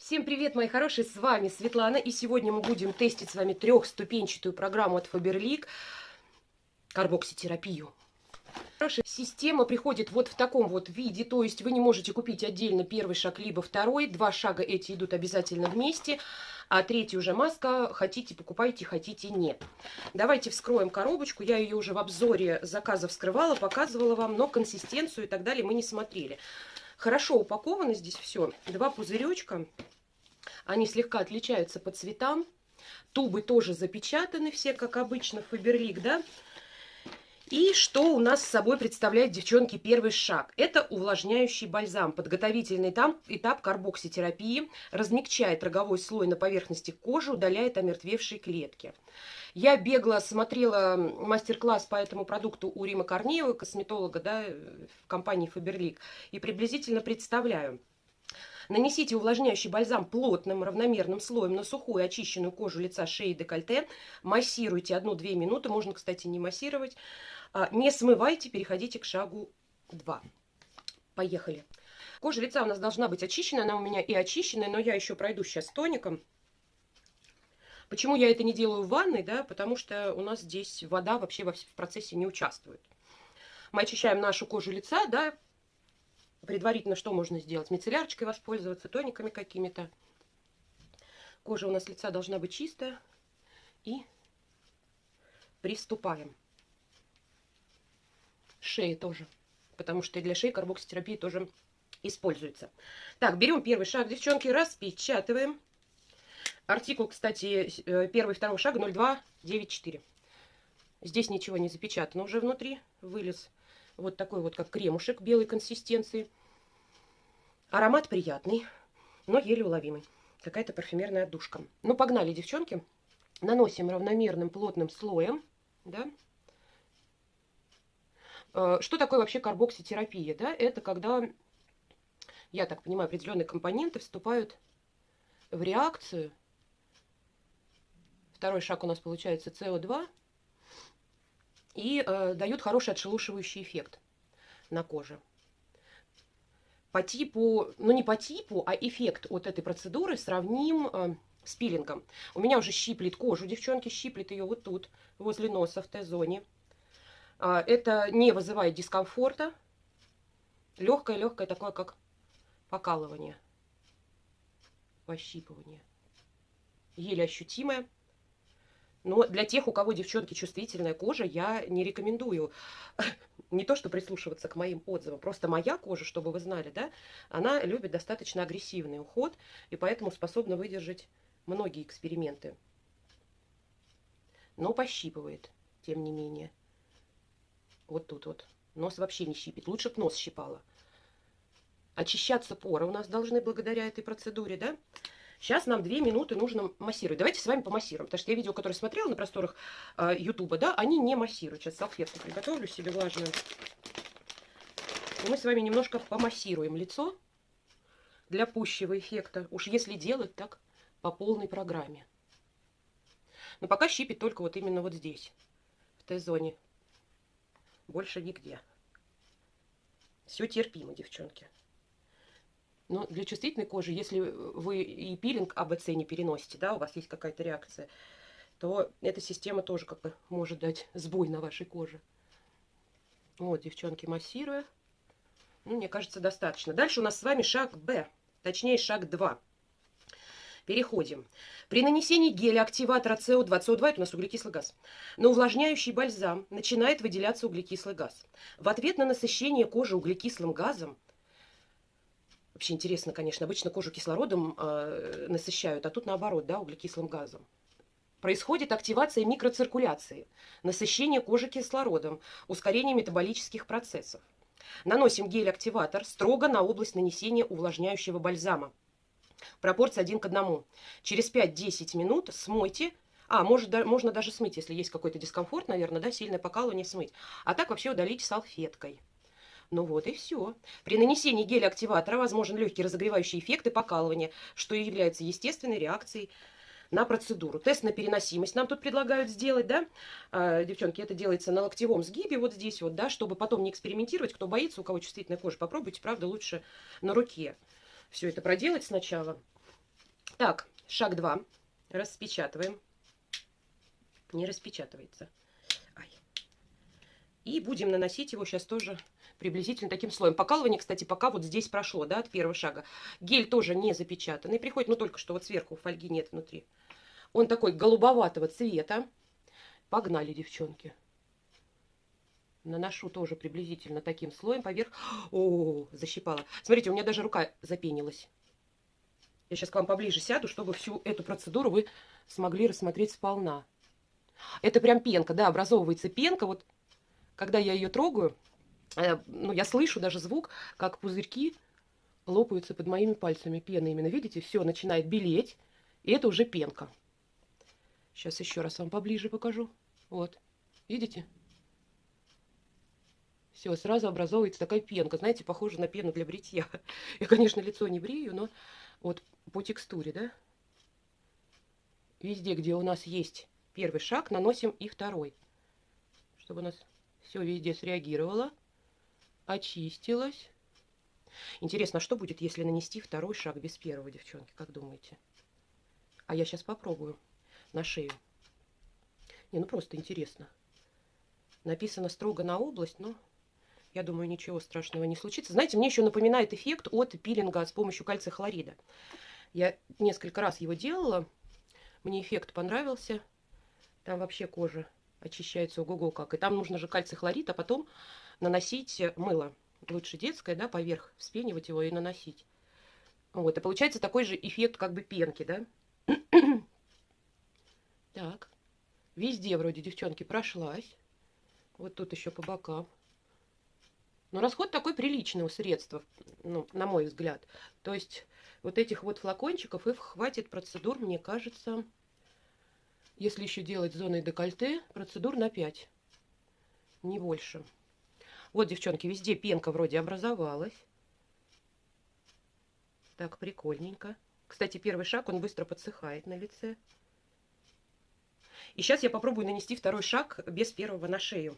Всем привет, мои хорошие, с вами Светлана, и сегодня мы будем тестить с вами трехступенчатую программу от Faberlic карбокситерапию. Хорошая система приходит вот в таком вот виде, то есть вы не можете купить отдельно первый шаг, либо второй, два шага эти идут обязательно вместе, а третий уже маска, хотите покупайте, хотите нет. Давайте вскроем коробочку, я ее уже в обзоре заказа вскрывала, показывала вам, но консистенцию и так далее мы не смотрели. Хорошо упаковано здесь все, два пузыречка, они слегка отличаются по цветам. Тубы тоже запечатаны все, как обычно, Фаберлик, да? И что у нас с собой представляет, девчонки, первый шаг? Это увлажняющий бальзам, подготовительный этап, этап карбокситерапии, размягчает роговой слой на поверхности кожи, удаляет омертвевшие клетки. Я бегло смотрела мастер-класс по этому продукту у Рима Корнеева, косметолога да, в компании Faberlic, и приблизительно представляю. Нанесите увлажняющий бальзам плотным равномерным слоем на сухую очищенную кожу лица, шеи, декольте. Массируйте 1-2 минуты. Можно, кстати, не массировать. А, не смывайте, переходите к шагу 2. Поехали. Кожа лица у нас должна быть очищенная. Она у меня и очищенная, но я еще пройду сейчас тоником. Почему я это не делаю в ванной? Да, потому что у нас здесь вода вообще в процессе не участвует. Мы очищаем нашу кожу лица, да, предварительно что можно сделать? Мицеллярочкой воспользоваться, тониками какими-то. Кожа у нас лица должна быть чистая. И приступаем. Шеи тоже. Потому что для шеи карбокситерапии тоже используется. Так, берем первый шаг, девчонки, распечатываем. Артикул, кстати, э, первый, второй шаг 0294. Здесь ничего не запечатано уже внутри. Вылез вот такой вот, как кремушек белой консистенции. Аромат приятный, но еле уловимый. Какая-то парфюмерная душка. Ну, погнали, девчонки. Наносим равномерным плотным слоем. Да? Э, что такое вообще карбокситерапия? Да? Это когда, я так понимаю, определенные компоненты вступают в реакцию. Второй шаг у нас получается СО2 и э, дают хороший отшелушивающий эффект на коже. По типу, ну не по типу, а эффект от этой процедуры сравним э, с пилингом. У меня уже щиплет кожу, девчонки, щиплет ее вот тут, возле носа, в Т-зоне. Э, это не вызывает дискомфорта. Легкое-легкое такое, как покалывание, пощипывание. Еле ощутимое. Но для тех, у кого, девчонки, чувствительная кожа, я не рекомендую не то, что прислушиваться к моим отзывам, просто моя кожа, чтобы вы знали, да, она любит достаточно агрессивный уход, и поэтому способна выдержать многие эксперименты. Но пощипывает, тем не менее. Вот тут вот. Нос вообще не щипит. Лучше бы нос щипала. Очищаться поры у нас должны благодаря этой процедуре, да? Сейчас нам 2 минуты нужно массировать. Давайте с вами помассируем. Потому что я видео, которое смотрела на просторах э, Ютуба, да, они не массируют. Сейчас салфетку приготовлю себе влажную. И мы с вами немножко помассируем лицо для пущего эффекта. Уж если делать так по полной программе. Но пока щипит только вот именно вот здесь, в Т-зоне. Больше нигде. Все терпимо, девчонки. Но для чувствительной кожи, если вы и пилинг АБЦ не переносите, да, у вас есть какая-то реакция, то эта система тоже как бы может дать сбой на вашей коже. Вот, девчонки, массируя. Ну, мне кажется, достаточно. Дальше у нас с вами шаг Б, точнее шаг 2. Переходим. При нанесении геля активатора СО2, СО2 это у нас углекислый газ, на увлажняющий бальзам начинает выделяться углекислый газ. В ответ на насыщение кожи углекислым газом Вообще интересно, конечно, обычно кожу кислородом э, насыщают, а тут наоборот, да, углекислым газом. Происходит активация микроциркуляции, насыщение кожи кислородом, ускорение метаболических процессов. Наносим гель-активатор строго на область нанесения увлажняющего бальзама. Пропорция 1 к 1. Через 5-10 минут смойте. А, может, да, можно даже смыть, если есть какой-то дискомфорт, наверное, да, сильное покалывание смыть. А так вообще удалить салфеткой. Ну вот и все. При нанесении геля-активатора возможен легкий разогревающий эффект и покалывание, что и является естественной реакцией на процедуру. Тест на переносимость нам тут предлагают сделать, да, а, девчонки, это делается на локтевом сгибе, вот здесь вот, да, чтобы потом не экспериментировать, кто боится, у кого чувствительная кожа, попробуйте, правда, лучше на руке все это проделать сначала. Так, шаг 2. Распечатываем. Не распечатывается. Ай. И будем наносить его сейчас тоже приблизительно таким слоем. Покалывание, кстати, пока вот здесь прошло, да, от первого шага. Гель тоже не запечатанный. Приходит, ну, только что вот сверху фольги нет внутри. Он такой голубоватого цвета. Погнали, девчонки. Наношу тоже приблизительно таким слоем поверх. О, защипала. Смотрите, у меня даже рука запенилась. Я сейчас к вам поближе сяду, чтобы всю эту процедуру вы смогли рассмотреть сполна. Это прям пенка, да, образовывается пенка. Вот когда я ее трогаю, ну, я слышу даже звук, как пузырьки лопаются под моими пальцами. Пена именно, видите, все начинает белеть. И это уже пенка. Сейчас еще раз вам поближе покажу. Вот, видите? Все, сразу образовывается такая пенка. Знаете, похоже на пену для бритья. Я, конечно, лицо не брею, но вот по текстуре, да? Везде, где у нас есть первый шаг, наносим и второй. Чтобы у нас все везде среагировало, очистилось. Интересно, а что будет, если нанести второй шаг без первого, девчонки, как думаете? А я сейчас попробую на шею. Не, ну просто интересно. Написано строго на область, но я думаю, ничего страшного не случится. Знаете, мне еще напоминает эффект от пилинга с помощью кальция хлорида. Я несколько раз его делала. Мне эффект понравился. Там вообще кожа очищается ого-го как. И там нужно же кальций хлорид, а потом наносить мыло. Лучше детское, да, поверх, вспенивать его и наносить. Вот, и получается такой же эффект как бы пенки, да. Так. Везде вроде девчонки прошлась. Вот тут еще по бокам. Но расход такой приличного средства, ну, на мой взгляд. То есть вот этих вот флакончиков их хватит процедур, мне кажется, если еще делать зоной декольте, процедур на 5. Не больше. Вот, девчонки, везде пенка вроде образовалась. Так, прикольненько. Кстати, первый шаг, он быстро подсыхает на лице. И сейчас я попробую нанести второй шаг без первого на шею.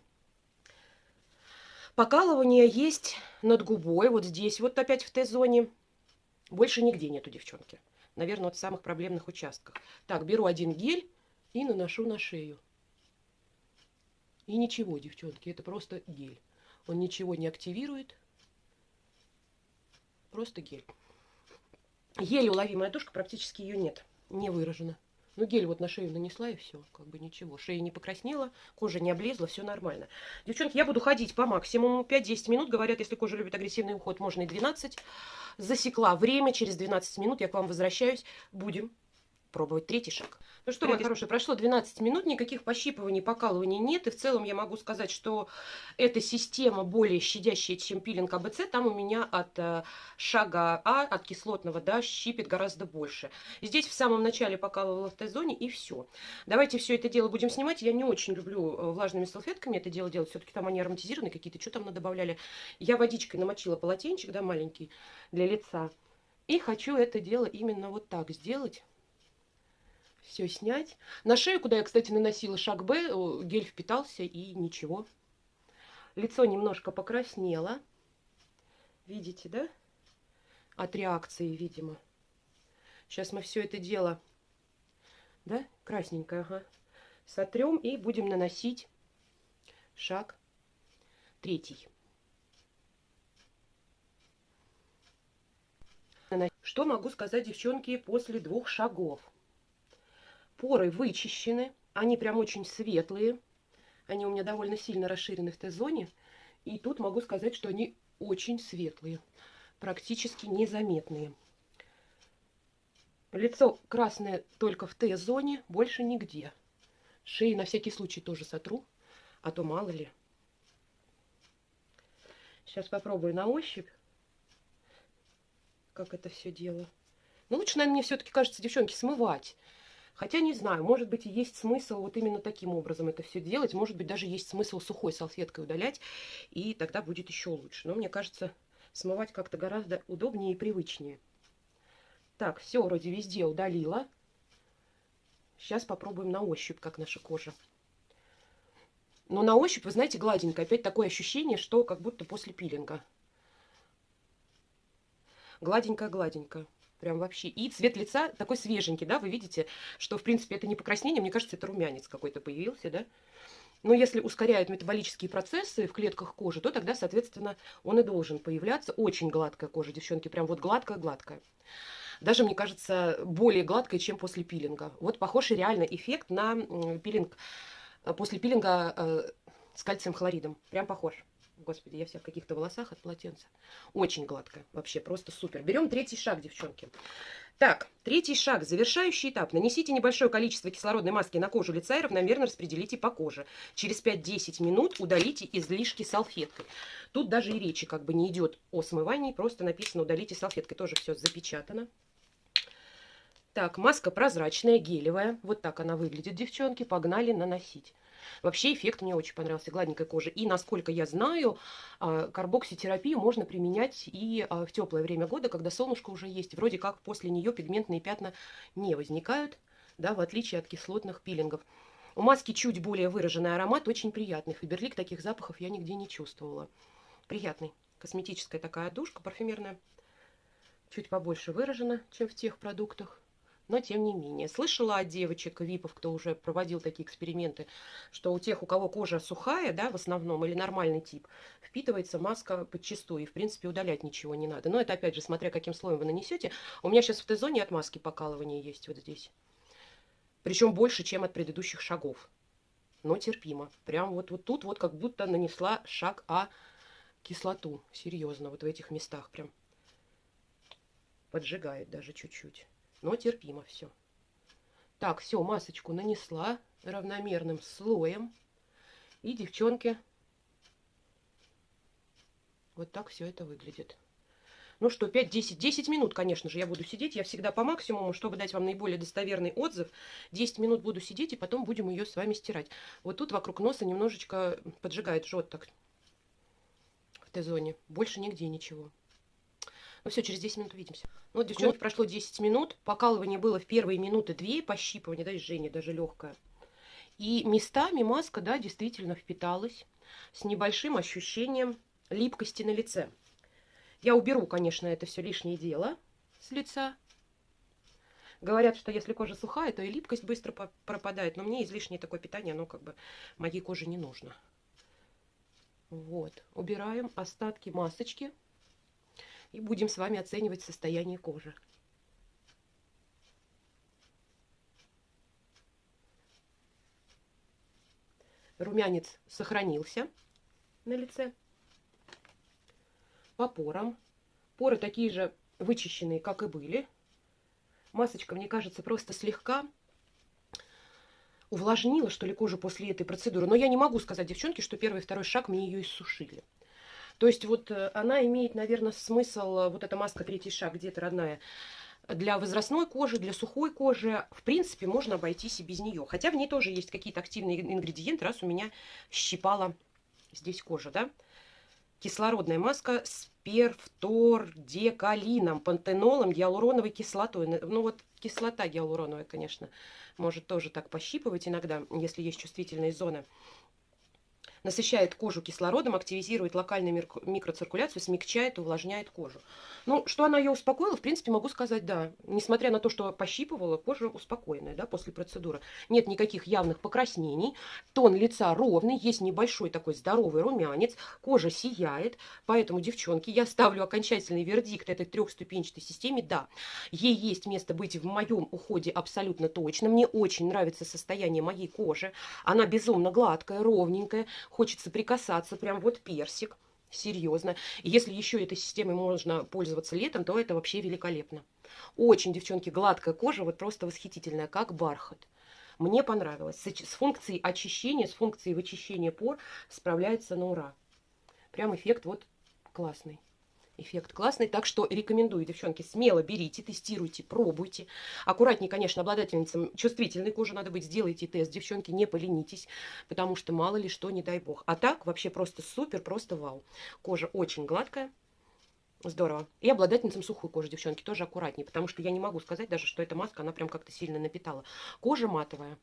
Покалывание есть над губой, вот здесь, вот опять в Т-зоне. Больше нигде нету, девчонки. Наверное, вот в самых проблемных участках. Так, беру один гель и наношу на шею. И ничего, девчонки, это просто гель. Он ничего не активирует. Просто гель. Еле уловимая тушка, практически ее нет. Не выражена. Ну, гель вот на шею нанесла и все, как бы ничего. Шея не покраснела, кожа не облезла, все нормально. Девчонки, я буду ходить по максимуму 5-10 минут. Говорят, если кожа любит агрессивный уход, можно и 12. Засекла время, через 12 минут я к вам возвращаюсь. Будем пробовать третий шаг. Ну что, мои хорошие, прошло 12 минут, никаких пощипываний, покалываний нет. И в целом я могу сказать, что эта система более щадящая, чем пилинг АБЦ. Там у меня от э, шага А, от кислотного, да, щипит гораздо больше. Здесь в самом начале покалывала в Т-зоне и все. Давайте все это дело будем снимать. Я не очень люблю э, влажными салфетками это дело делать. Все-таки там они ароматизированные какие-то, что там добавляли. Я водичкой намочила полотенчик, да, маленький, для лица. И хочу это дело именно вот так сделать все снять. На шею, куда я, кстати, наносила шаг Б, гель впитался и ничего. Лицо немножко покраснело. Видите, да? От реакции, видимо. Сейчас мы все это дело, да, красненькое, ага, сотрем и будем наносить шаг третий. Что могу сказать, девчонки, после двух шагов? Поры вычищены, они прям очень светлые. Они у меня довольно сильно расширены в Т-зоне. И тут могу сказать, что они очень светлые, практически незаметные. Лицо красное только в Т-зоне, больше нигде. Шеи на всякий случай тоже сотру, а то мало ли. Сейчас попробую на ощупь, как это все дело. Ну, лучше, наверное, мне все-таки кажется, девчонки, смывать. Хотя не знаю, может быть, и есть смысл вот именно таким образом это все делать. Может быть, даже есть смысл сухой салфеткой удалять, и тогда будет еще лучше. Но мне кажется, смывать как-то гораздо удобнее и привычнее. Так, все вроде везде удалила. Сейчас попробуем на ощупь, как наша кожа. Но на ощупь, вы знаете, гладенькая. Опять такое ощущение, что как будто после пилинга. Гладенькая-гладенькая. Прям вообще. И цвет лица такой свеженький, да, вы видите, что, в принципе, это не покраснение, мне кажется, это румянец какой-то появился, да. Но если ускоряют метаболические процессы в клетках кожи, то тогда, соответственно, он и должен появляться. Очень гладкая кожа, девчонки, прям вот гладкая-гладкая. Даже, мне кажется, более гладкая, чем после пилинга. Вот похожий реально эффект на пилинг, э, после пилинга э, с кальцием хлоридом. Прям похож. Господи, я вся в каких-то волосах от полотенца. Очень гладкая. Вообще просто супер. Берем третий шаг, девчонки. Так, третий шаг, завершающий этап. Нанесите небольшое количество кислородной маски на кожу лица и равномерно распределите по коже. Через 5-10 минут удалите излишки салфеткой. Тут даже и речи как бы не идет о смывании, просто написано удалите салфеткой. Тоже все запечатано. Так, маска прозрачная, гелевая. Вот так она выглядит, девчонки. Погнали наносить. Вообще эффект мне очень понравился, гладненькая кожа. И, насколько я знаю, а, карбокситерапию можно применять и а, в теплое время года, когда солнышко уже есть. Вроде как после нее пигментные пятна не возникают, да, в отличие от кислотных пилингов. У маски чуть более выраженный аромат, очень приятный. Фаберлик таких запахов я нигде не чувствовала. Приятный. Косметическая такая душка парфюмерная. Чуть побольше выражена, чем в тех продуктах но тем не менее. Слышала от девочек, випов, кто уже проводил такие эксперименты, что у тех, у кого кожа сухая, да, в основном, или нормальный тип, впитывается маска подчистую, и, в принципе, удалять ничего не надо. Но это, опять же, смотря каким слоем вы нанесете. У меня сейчас в Т-зоне от маски покалывание есть вот здесь. Причем больше, чем от предыдущих шагов. Но терпимо. Прям вот, вот тут вот как будто нанесла шаг А кислоту. Серьезно, вот в этих местах прям поджигает даже чуть-чуть но терпимо все. Так, все, масочку нанесла равномерным слоем. И, девчонки, вот так все это выглядит. Ну что, 5-10, 10 минут, конечно же, я буду сидеть. Я всегда по максимуму, чтобы дать вам наиболее достоверный отзыв. 10 минут буду сидеть, и потом будем ее с вами стирать. Вот тут вокруг носа немножечко поджигает, жжет так в Т-зоне. Больше нигде ничего. Ну все, через 10 минут увидимся. Ну, вот, девчонки, вот. прошло 10 минут. Покалывание было в первые минуты две, пощипывание, да, жжение даже легкое. И местами маска, да, действительно впиталась с небольшим ощущением липкости на лице. Я уберу, конечно, это все лишнее дело с лица. Говорят, что если кожа сухая, то и липкость быстро пропадает. Но мне излишнее такое питание, оно как бы моей коже не нужно. Вот. Убираем остатки масочки и будем с вами оценивать состояние кожи. Румянец сохранился на лице. По порам. Поры такие же вычищенные, как и были. Масочка, мне кажется, просто слегка увлажнила, что ли, кожу после этой процедуры. Но я не могу сказать, девчонки, что первый и второй шаг мне ее иссушили. То есть вот э, она имеет, наверное, смысл, э, вот эта маска третий шаг, где-то родная, для возрастной кожи, для сухой кожи, в принципе, можно обойтись и без нее. Хотя в ней тоже есть какие-то активные ингредиенты, раз у меня щипала здесь кожа, да. Кислородная маска с перфтордекалином, пантенолом, гиалуроновой кислотой. Ну вот кислота гиалуроновая, конечно, может тоже так пощипывать иногда, если есть чувствительные зоны насыщает кожу кислородом, активизирует локальную микроциркуляцию, смягчает, увлажняет кожу. Ну, что она ее успокоила, в принципе, могу сказать, да. Несмотря на то, что пощипывала, кожа успокоенная, да, после процедуры. Нет никаких явных покраснений, тон лица ровный, есть небольшой такой здоровый румянец, кожа сияет. Поэтому, девчонки, я ставлю окончательный вердикт этой трехступенчатой системе. Да, ей есть место быть в моем уходе абсолютно точно. Мне очень нравится состояние моей кожи. Она безумно гладкая, ровненькая, хочется прикасаться, прям вот персик, серьезно. Если еще этой системой можно пользоваться летом, то это вообще великолепно. Очень, девчонки, гладкая кожа, вот просто восхитительная, как бархат. Мне понравилось. С функцией очищения, с функцией вычищения пор справляется на ура. Прям эффект вот классный. Эффект классный, так что рекомендую, девчонки, смело берите, тестируйте, пробуйте. Аккуратнее, конечно, обладательницам чувствительной кожи надо быть, сделайте тест, девчонки, не поленитесь, потому что мало ли что, не дай бог. А так вообще просто супер, просто вау. Кожа очень гладкая, Здорово. И обладательницам сухой кожи, девчонки, тоже аккуратнее, потому что я не могу сказать даже, что эта маска, она прям как-то сильно напитала. Кожа матовая.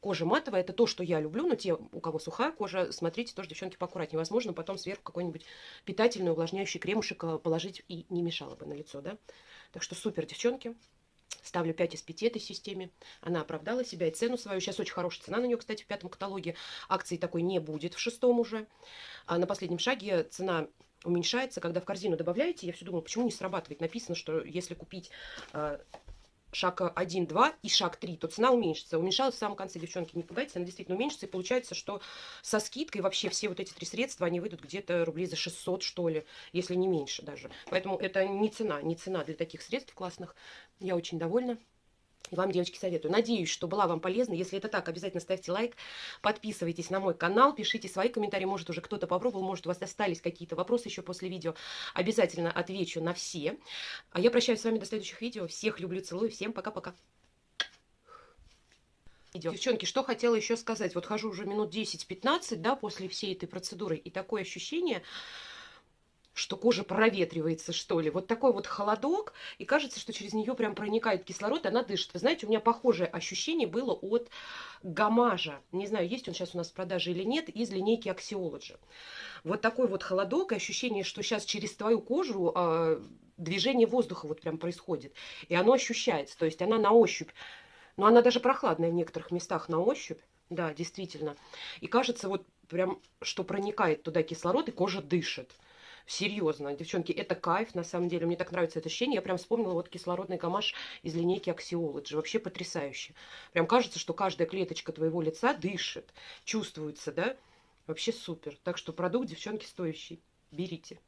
Кожа матовая, это то, что я люблю, но те, у кого сухая кожа, смотрите тоже, девчонки, поаккуратнее. Возможно, потом сверху какой-нибудь питательный увлажняющий кремушек э, положить и не мешало бы на лицо, да? Так что супер, девчонки. Ставлю 5 из 5 этой системе. Она оправдала себя и цену свою. Сейчас очень хорошая цена на нее, кстати, в пятом каталоге. Акции такой не будет в шестом уже. А на последнем шаге цена уменьшается, когда в корзину добавляете. Я все думала, почему не срабатывает. Написано, что если купить э, шаг 1, 2 и шаг 3, то цена уменьшится. Уменьшалась в самом конце, девчонки, не пугайтесь, она действительно уменьшится. И получается, что со скидкой вообще все вот эти три средства, они выйдут где-то рублей за 600, что ли, если не меньше даже. Поэтому это не цена, не цена для таких средств классных. Я очень довольна. Вам, девочки, советую. Надеюсь, что была вам полезна. Если это так, обязательно ставьте лайк, подписывайтесь на мой канал, пишите свои комментарии. Может, уже кто-то попробовал, может, у вас остались какие-то вопросы еще после видео. Обязательно отвечу на все. А я прощаюсь с вами до следующих видео. Всех люблю, целую. Всем пока-пока. Девчонки, что хотела еще сказать. Вот хожу уже минут 10-15, да, после всей этой процедуры. И такое ощущение, что кожа проветривается, что ли. Вот такой вот холодок, и кажется, что через нее прям проникает кислород, и она дышит. Вы знаете, у меня похожее ощущение было от гамажа. Не знаю, есть он сейчас у нас в продаже или нет, из линейки Axiology. Вот такой вот холодок, и ощущение, что сейчас через твою кожу э, движение воздуха вот прям происходит. И оно ощущается, то есть она на ощупь. Но она даже прохладная в некоторых местах на ощупь. Да, действительно. И кажется, вот прям, что проникает туда кислород, и кожа дышит. Серьезно, девчонки, это кайф, на самом деле. Мне так нравится это ощущение. Я прям вспомнила вот кислородный гамаш из линейки Axiology. Вообще потрясающе. Прям кажется, что каждая клеточка твоего лица дышит, чувствуется, да? Вообще супер. Так что продукт, девчонки, стоящий. Берите.